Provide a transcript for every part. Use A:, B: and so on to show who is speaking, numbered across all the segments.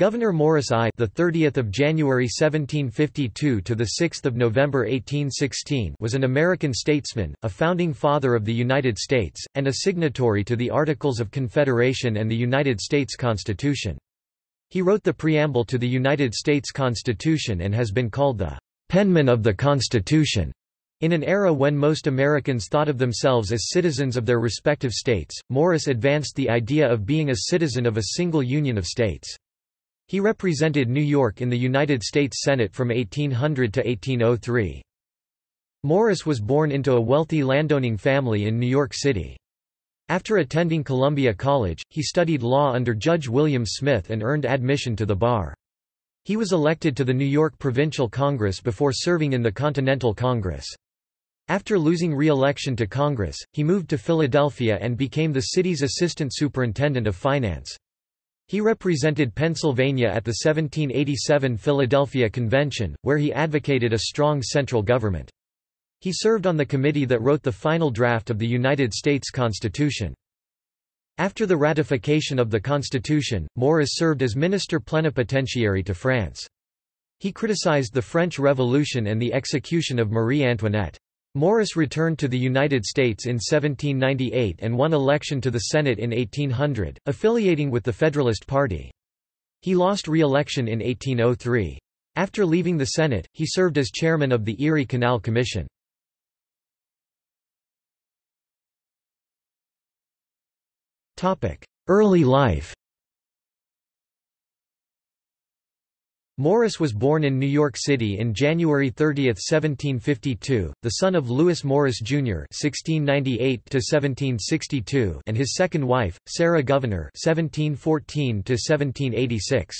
A: Gouverneur Morris I, the 30th of January 1752 to the 6th of November 1816, was an American statesman, a founding father of the United States, and a signatory to the Articles of Confederation and the United States Constitution. He wrote the preamble to the United States Constitution and has been called the penman of the Constitution. In an era when most Americans thought of themselves as citizens of their respective states, Morris advanced the idea of being a citizen of a single union of states. He represented New York in the United States Senate from 1800 to 1803. Morris was born into a wealthy landowning family in New York City. After attending Columbia College, he studied law under Judge William Smith and earned admission to the bar. He was elected to the New York Provincial Congress before serving in the Continental Congress. After losing re-election to Congress, he moved to Philadelphia and became the city's assistant superintendent of finance. He represented Pennsylvania at the 1787 Philadelphia Convention, where he advocated a strong central government. He served on the committee that wrote the final draft of the United States Constitution. After the ratification of the Constitution, Morris served as minister plenipotentiary to France. He criticized the French Revolution and the execution of Marie Antoinette. Morris returned to the United States in 1798 and won election to the Senate in 1800, affiliating with the Federalist Party. He lost re-election in 1803. After leaving the Senate, he served as chairman of the Erie Canal Commission. Early life Morris was born in New York City in January 30, 1752, the son of Lewis Morris, Jr. (1698–1762) and his second wife, Sarah Gouverneur (1714–1786).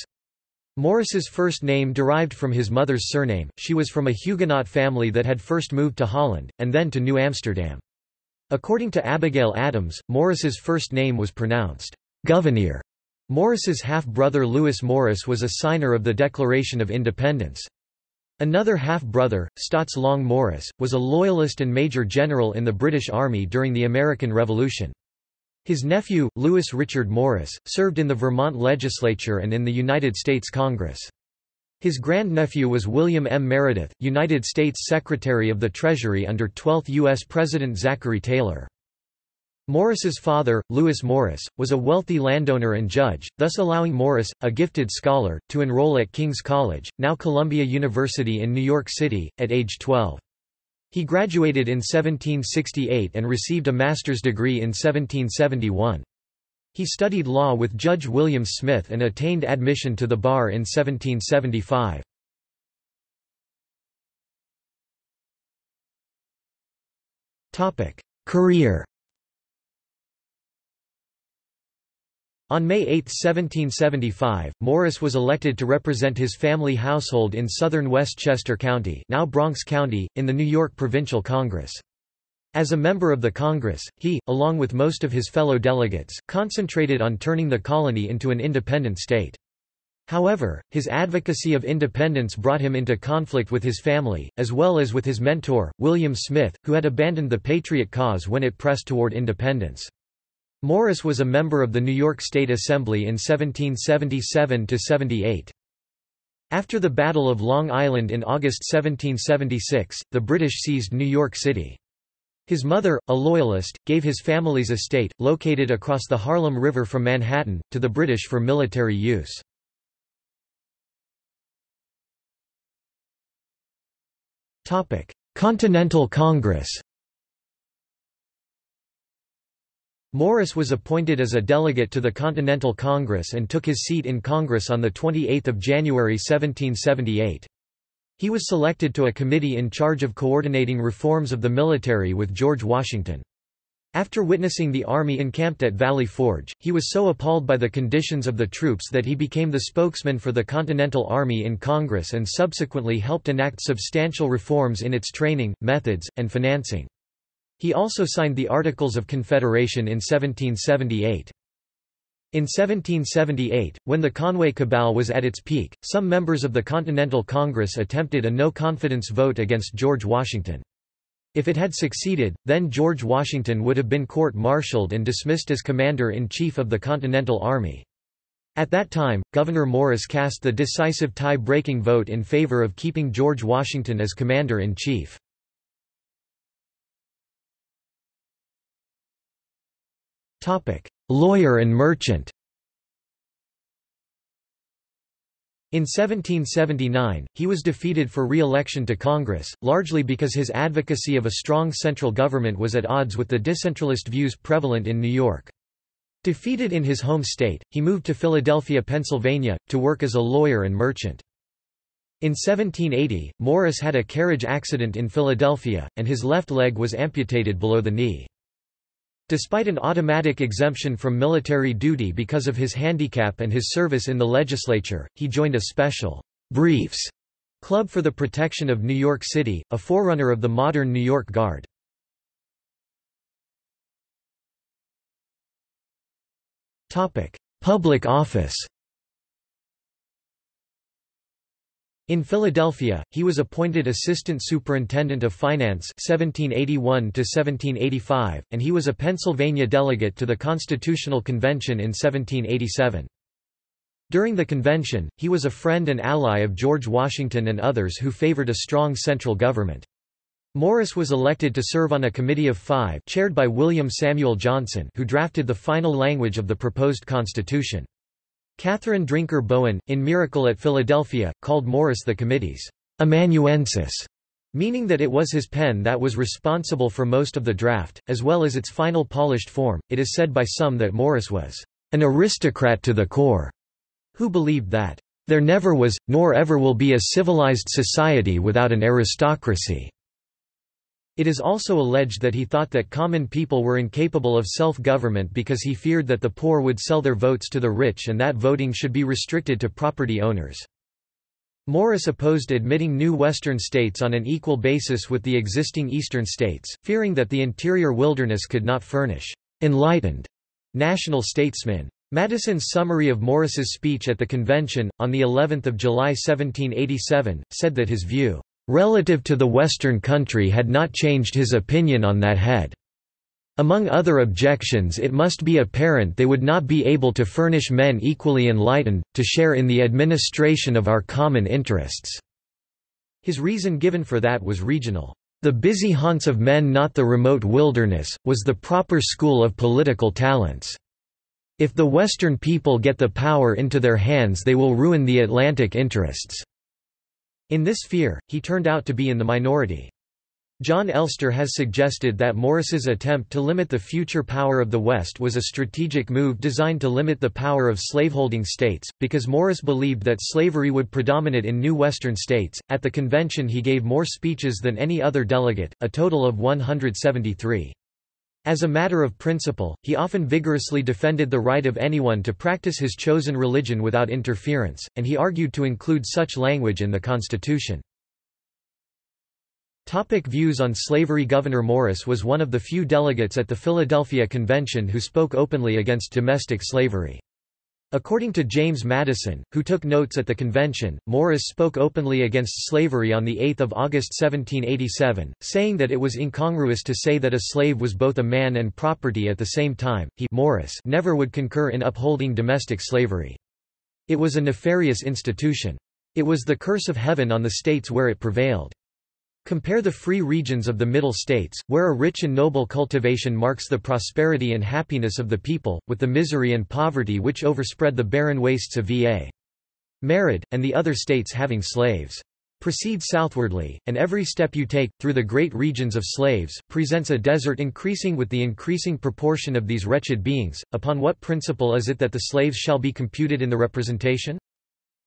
A: Morris's first name derived from his mother's surname. She was from a Huguenot family that had first moved to Holland, and then to New Amsterdam. According to Abigail Adams, Morris's first name was pronounced Gouverneur. Morris's half-brother Lewis Morris was a signer of the Declaration of Independence. Another half-brother, Staats Long Morris, was a Loyalist and Major General in the British Army during the American Revolution. His nephew, Lewis Richard Morris, served in the Vermont legislature and in the United States Congress. His grandnephew was William M. Meredith, United States Secretary of the Treasury under 12th U.S. President Zachary Taylor. Morris's father, Lewis Morris, was a wealthy landowner and judge, thus allowing Morris, a gifted scholar, to enroll at King's College, now Columbia University in New York City, at age 12. He graduated in 1768 and received a master's degree in 1771. He studied law with Judge William Smith and attained admission to the bar in 1775. Career On May 8, 1775, Morris was elected to represent his family household in southern Westchester County now Bronx County, in the New York Provincial Congress. As a member of the Congress, he, along with most of his fellow delegates, concentrated on turning the colony into an independent state. However, his advocacy of independence brought him into conflict with his family, as well as with his mentor, William Smith, who had abandoned the Patriot cause when it pressed toward independence. Morris was a member of the New York State Assembly in 1777–78. After the Battle of Long Island in August 1776, the British seized New York City. His mother, a Loyalist, gave his family's estate, located across the Harlem River from Manhattan, to the British for military use. Continental Congress Morris was appointed as a delegate to the Continental Congress and took his seat in Congress on 28 January 1778. He was selected to a committee in charge of coordinating reforms of the military with George Washington. After witnessing the army encamped at Valley Forge, he was so appalled by the conditions of the troops that he became the spokesman for the Continental Army in Congress and subsequently helped enact substantial reforms in its training, methods, and financing. He also signed the Articles of Confederation in 1778. In 1778, when the Conway Cabal was at its peak, some members of the Continental Congress attempted a no-confidence vote against George Washington. If it had succeeded, then George Washington would have been court-martialed and dismissed as commander-in-chief of the Continental Army. At that time, Gouverneur Morris cast the decisive tie-breaking vote in favor of keeping George Washington as commander-in-chief. Lawyer and merchant In 1779, he was defeated for re-election to Congress, largely because his advocacy of a strong central government was at odds with the decentralist views prevalent in New York. Defeated in his home state, he moved to Philadelphia, Pennsylvania, to work as a lawyer and merchant. In 1780, Morris had a carriage accident in Philadelphia, and his left leg was amputated below the knee. Despite an automatic exemption from military duty because of his handicap and his service in the legislature, he joined a special briefs club for the protection of New York City, a forerunner of the modern New York Guard. Public office In Philadelphia, he was appointed Assistant Superintendent of Finance 1781 and he was a Pennsylvania delegate to the Constitutional Convention in 1787. During the convention, he was a friend and ally of George Washington and others who favored a strong central government. Morris was elected to serve on a committee of five chaired by William Samuel Johnson who drafted the final language of the proposed constitution. Catherine Drinker Bowen, in Miracle at Philadelphia, called Morris the committee's amanuensis, meaning that it was his pen that was responsible for most of the draft, as well as its final polished form. It is said by some that Morris was an aristocrat to the core, who believed that there never was, nor ever will be a civilized society without an aristocracy. It is also alleged that he thought that common people were incapable of self-government because he feared that the poor would sell their votes to the rich and that voting should be restricted to property owners. Morris opposed admitting new western states on an equal basis with the existing eastern states, fearing that the interior wilderness could not furnish enlightened national statesmen. Madison's summary of Morris's speech at the convention, on the 11th of July 1787, said that his view relative to the Western country had not changed his opinion on that head. Among other objections it must be apparent they would not be able to furnish men equally enlightened, to share in the administration of our common interests." His reason given for that was regional. The busy haunts of men not the remote wilderness, was the proper school of political talents. If the Western people get the power into their hands they will ruin the Atlantic interests. In this fear, he turned out to be in the minority. Jon Elster has suggested that Morris's attempt to limit the future power of the West was a strategic move designed to limit the power of slaveholding states, because Morris believed that slavery would predominate in new Western states. At the convention, he gave more speeches than any other delegate, a total of 173. As a matter of principle, he often vigorously defended the right of anyone to practice his chosen religion without interference, and he argued to include such language in the Constitution. Topic views on slavery Gouverneur Morris was one of the few delegates at the Philadelphia Convention who spoke openly against domestic slavery. According to James Madison, who took notes at the convention, Morris spoke openly against slavery on 8 August 1787, saying that it was incongruous to say that a slave was both a man and property at the same time. He Morris never would concur in upholding domestic slavery. It was a nefarious institution. It was the curse of heaven on the states where it prevailed. Compare the free regions of the Middle States, where a rich and noble cultivation marks the prosperity and happiness of the people, with the misery and poverty which overspread the barren wastes of Va. Merid, and the other states having slaves. Proceed southwardly, and every step you take, through the great regions of slaves, presents a desert increasing with the increasing proportion of these wretched beings. Upon what principle is it that the slaves shall be computed in the representation?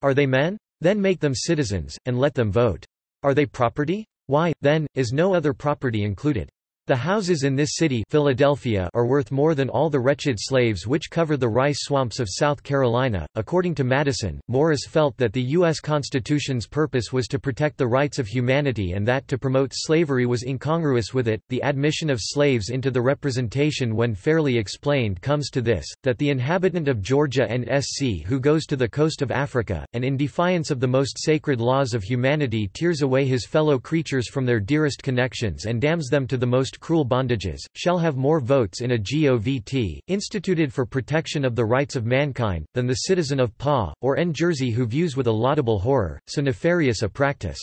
A: Are they men? Then make them citizens, and let them vote. Are they property? Why, then, is no other property included? The houses in this city Philadelphia are worth more than all the wretched slaves which cover the rice swamps of South Carolina. According to Madison, Morris felt that the U.S. Constitution's purpose was to protect the rights of humanity and that to promote slavery was incongruous with it. The admission of slaves into the representation when fairly explained comes to this, that the inhabitant of Georgia and SC who goes to the coast of Africa, and in defiance of the most sacred laws of humanity tears away his fellow creatures from their dearest connections and damns them to the most abolished cruel bondages, shall have more votes in a govt, instituted for protection of the rights of mankind, than the citizen of Pa, or N. Jersey who views with a laudable horror, so nefarious a practice.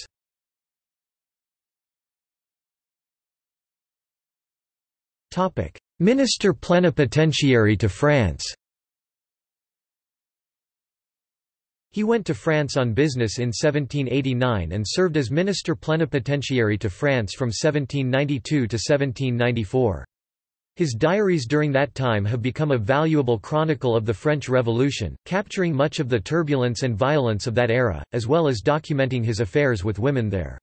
A: Minister plenipotentiary to France He went to France on business in 1789 and served as minister plenipotentiary to France from 1792 to 1794. His diaries during that time have become a valuable chronicle of the French Revolution, capturing much of the turbulence and violence of that era, as well as documenting his affairs with women there.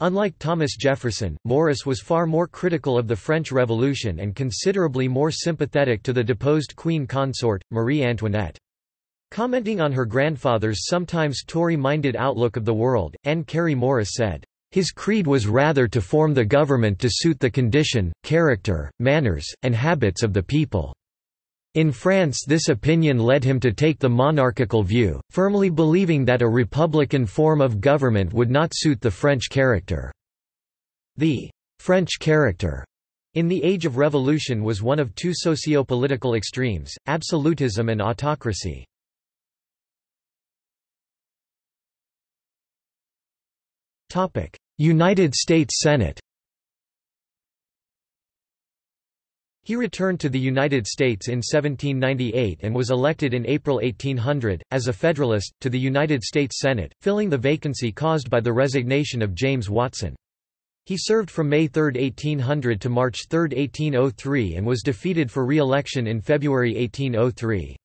A: Unlike Thomas Jefferson, Morris was far more critical of the French Revolution and considerably more sympathetic to the deposed queen consort, Marie Antoinette. Commenting on her grandfather's sometimes Tory-minded outlook of the world, Anne Cary Morris said, "...his creed was rather to form the government to suit the condition, character, manners, and habits of the people." In France this opinion led him to take the monarchical view, firmly believing that a republican form of government would not suit the French character. The French character in the Age of Revolution was one of two socio-political extremes, absolutism and autocracy. United States Senate He returned to the United States in 1798 and was elected in April 1800, as a Federalist, to the United States Senate, filling the vacancy caused by the resignation of James Watson. He served from May 3, 1800 to March 3, 1803 and was defeated for re-election in February 1803.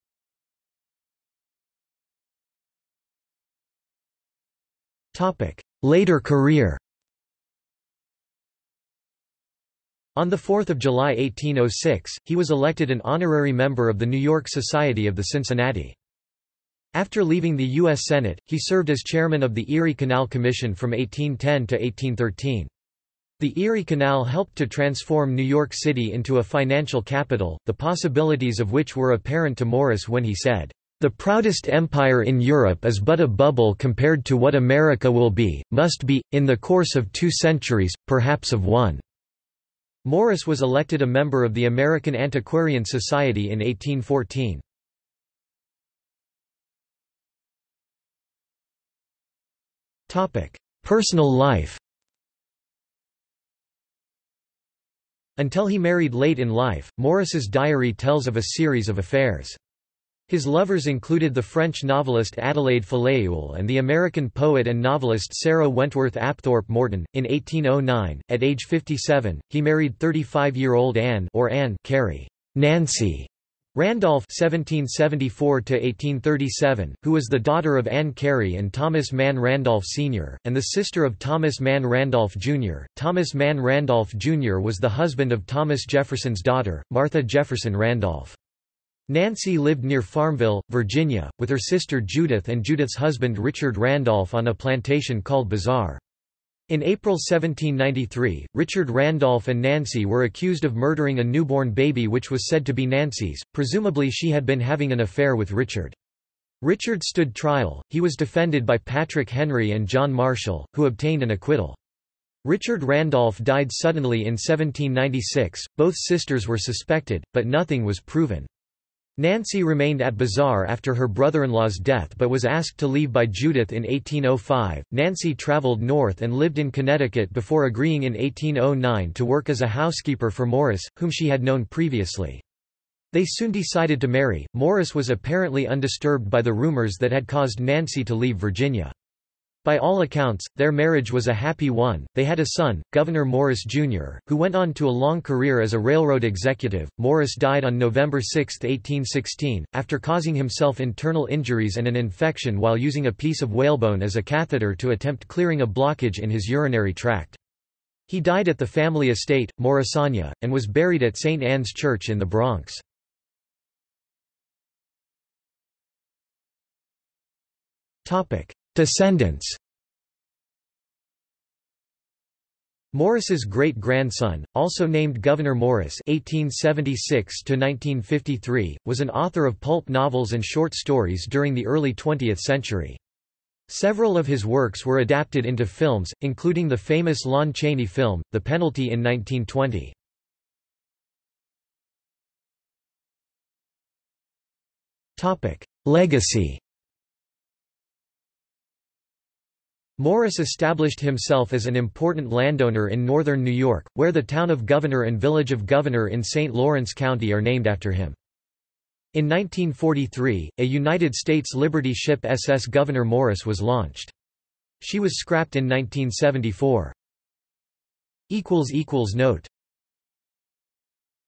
A: Later career On 4 July 1806, he was elected an honorary member of the New York Society of the Cincinnati. After leaving the U.S. Senate, he served as chairman of the Erie Canal Commission from 1810 to 1813. The Erie Canal helped to transform New York City into a financial capital, the possibilities of which were apparent to Morris when he said, the proudest empire in Europe is but a bubble compared to what America will be, must be, in the course of two centuries, perhaps of one." Morris was elected a member of the American Antiquarian Society in 1814. Personal life Until he married late in life, Morris's diary tells of a series of affairs. His lovers included the French novelist Adelaide Filleul and the American poet and novelist Sarah Wentworth Apthorp Morton. In 1809, at age 57, he married 35-year-old Anne or Anne Cary Nancy Randolph (1774–1837), who was the daughter of Anne Cary and Thomas Mann Randolph Sr., and the sister of Thomas Mann Randolph Jr. Thomas Mann Randolph Jr. was the husband of Thomas Jefferson's daughter, Martha Jefferson Randolph. Nancy lived near Farmville, Virginia, with her sister Judith and Judith's husband Richard Randolph on a plantation called Bizarre. In April 1793, Richard Randolph and Nancy were accused of murdering a newborn baby which was said to be Nancy's, presumably she had been having an affair with Richard. Richard stood trial, he was defended by Patrick Henry and John Marshall, who obtained an acquittal. Richard Randolph died suddenly in 1796, both sisters were suspected, but nothing was proven. Nancy remained at Bizarre after her brother-in-law's death but was asked to leave by Judith in 1805. Nancy traveled north and lived in Connecticut before agreeing in 1809 to work as a housekeeper for Morris, whom she had known previously. They soon decided to marry. Morris was apparently undisturbed by the rumors that had caused Nancy to leave Virginia. By all accounts, their marriage was a happy one. They had a son, Gouverneur Morris Jr., who went on to a long career as a railroad executive. Morris died on November 6, 1816, after causing himself internal injuries and an infection while using a piece of whalebone as a catheter to attempt clearing a blockage in his urinary tract. He died at the family estate, Morrisania, and was buried at St. Anne's Church in the Bronx. Descendants Morris's great-grandson, also named Gouverneur Morris (1876–1953), was an author of pulp novels and short stories during the early 20th century. Several of his works were adapted into films, including the famous Lon Chaney film, The Penalty in 1920. Legacy Morris established himself as an important landowner in northern New York, where the town of Gouverneur and village of Gouverneur in St. Lawrence County are named after him. In 1943, a United States Liberty ship SS Gouverneur Morris was launched. She was scrapped in 1974. Note